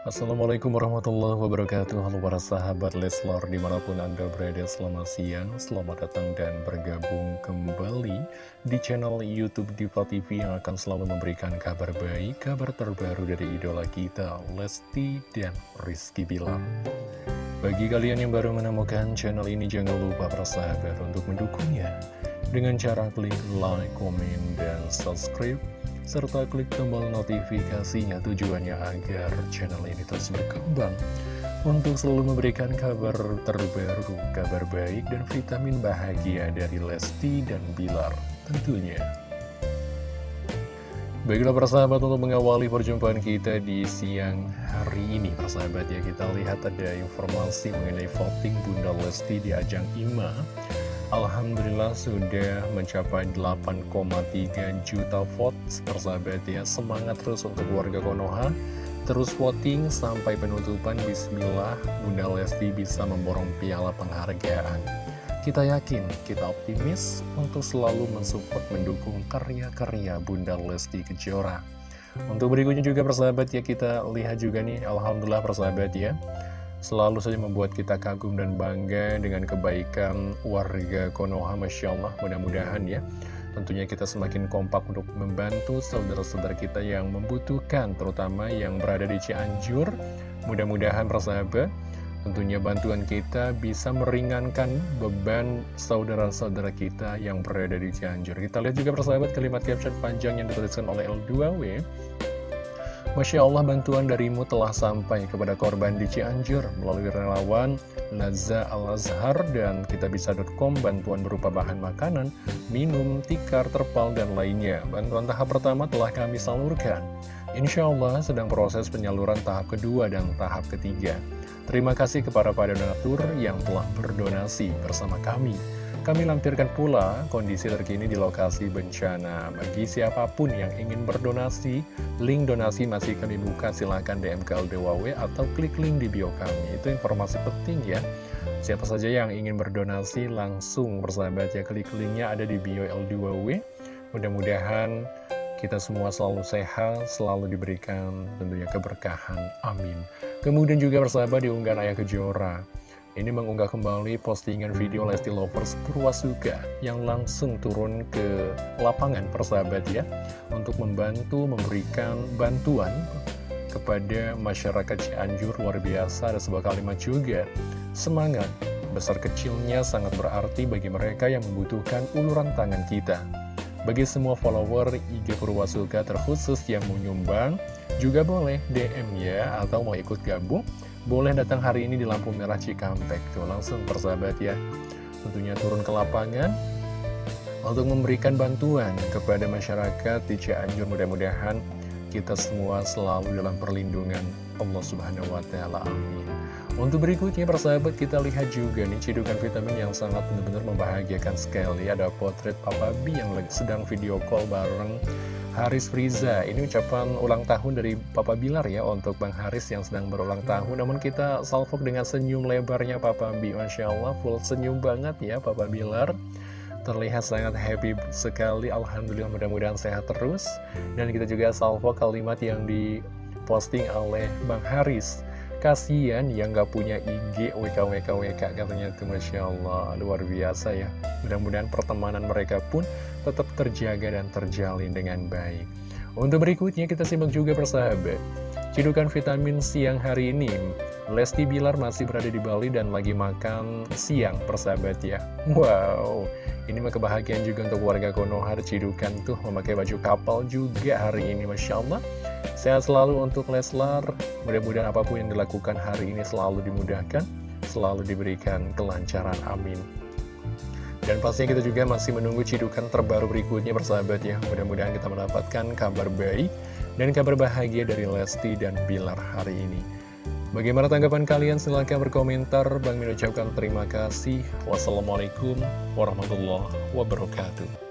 Assalamualaikum warahmatullahi wabarakatuh. Halo para sahabat Leslar di mana pun anda berada selamat siang Selamat datang dan bergabung kembali di channel Youtube Diva TV Yang akan selalu memberikan kabar baik, kabar terbaru dari idola kita Lesti dan Rizky Bilar. Bagi kalian yang baru menemukan channel ini jangan lupa para sahabat untuk mendukungnya Dengan cara klik like, komen, dan subscribe serta klik tombol notifikasinya tujuannya agar channel ini terus berkembang. Untuk selalu memberikan kabar terbaru, kabar baik dan vitamin bahagia dari Lesti dan Bilar tentunya. Baiklah persahabat untuk mengawali perjumpaan kita di siang hari ini. Persahabat ya kita lihat ada informasi mengenai voting Bunda Lesti di ajang IMA Alhamdulillah sudah mencapai 8,3 juta votes persahabat ya Semangat terus untuk warga Konoha. Terus voting sampai penutupan. Bismillah Bunda Lesti bisa memborong piala penghargaan. Kita yakin, kita optimis untuk selalu mensupport mendukung karya-karya Bunda Lesti Kejora. Untuk berikutnya juga persahabat ya kita lihat juga nih. Alhamdulillah persahabat ya selalu saja membuat kita kagum dan bangga dengan kebaikan warga Konoha, Masya Allah, mudah-mudahan ya. Tentunya kita semakin kompak untuk membantu saudara-saudara kita yang membutuhkan, terutama yang berada di Cianjur. Mudah-mudahan persahabat, tentunya bantuan kita bisa meringankan beban saudara-saudara kita yang berada di Cianjur. Kita lihat juga persahabat kalimat caption panjang yang dituliskan oleh L2W. Masya Allah bantuan darimu telah sampai kepada korban di Cianjur melalui relawan Naza Al-Azhar dan kitabisa.com bantuan berupa bahan makanan, minum, tikar, terpal, dan lainnya. Bantuan tahap pertama telah kami salurkan. Insya Allah sedang proses penyaluran tahap kedua dan tahap ketiga. Terima kasih kepada para donatur yang telah berdonasi bersama kami. Kami lampirkan pula kondisi terkini di lokasi bencana. Bagi siapa pun yang ingin berdonasi, link donasi masih kami buka. Silahkan DM ke LDWW atau klik link di bio kami. Itu informasi penting ya. Siapa saja yang ingin berdonasi langsung bersahabat ya. Klik linknya ada di bio LDWW. Mudah-mudahan kita semua selalu sehat, selalu diberikan tentunya keberkahan. Amin. Kemudian juga bersahabat diunggah Ayah Kejora ini mengunggah kembali postingan video Lesti Lovers Purwasuka yang langsung turun ke lapangan persahabat ya untuk membantu memberikan bantuan kepada masyarakat Cianjur. Luar biasa ada sebuah kalimat juga. Semangat besar kecilnya sangat berarti bagi mereka yang membutuhkan uluran tangan kita. Bagi semua follower IG Purwasuka terkhusus yang mau nyumbang juga boleh DM ya atau mau ikut gabung boleh datang hari ini di lampu merah Cikampek. Tuh langsung persahabat ya. Tentunya turun ke lapangan untuk memberikan bantuan kepada masyarakat di Cianjur. Mudah-mudahan kita semua selalu dalam perlindungan Allah Subhanahu wa taala. Amin. Untuk berikutnya persahabat kita lihat juga nih cidukan vitamin yang sangat benar-benar membahagiakan sekali. Ada potret Papa B yang sedang video call bareng Haris Friza Ini ucapan ulang tahun dari Papa Bilar ya Untuk Bang Haris yang sedang berulang tahun. Namun kita salvok dengan senyum lebarnya Papa Bi Masya Allah full senyum banget ya Papa Bilar. Terlihat sangat happy sekali. Alhamdulillah mudah-mudahan sehat terus. Dan kita juga salvo kalimat yang diposting oleh Bang Haris. Kasian yang gak punya IG WKWKWK katanya itu Masya Allah. Luar biasa ya. Mudah-mudahan pertemanan mereka pun tetap terjaga dan terjalin dengan baik. Untuk berikutnya kita simak juga persahabat. Cidukan vitamin siang hari ini. Lesti Bilar masih berada di Bali dan lagi makan siang persahabat ya. Wow. Ini mah kebahagiaan juga untuk warga Konoha Cidukan tuh memakai baju kapal juga hari ini Masya Allah. Sehat selalu untuk Leslar. Mudah-mudahan apa pun yang dilakukan hari ini selalu dimudahkan Selalu diberikan kelancaran, amin Dan pastinya kita juga masih menunggu cidukan terbaru berikutnya bersahabat ya Mudah-mudahan kita mendapatkan kabar baik dan kabar bahagia dari Lesti dan Bilar hari ini Bagaimana tanggapan kalian? Silahkan berkomentar. Bang Min ucapkan terima kasih. Wassalamualaikum warahmatullahi wabarakatuh.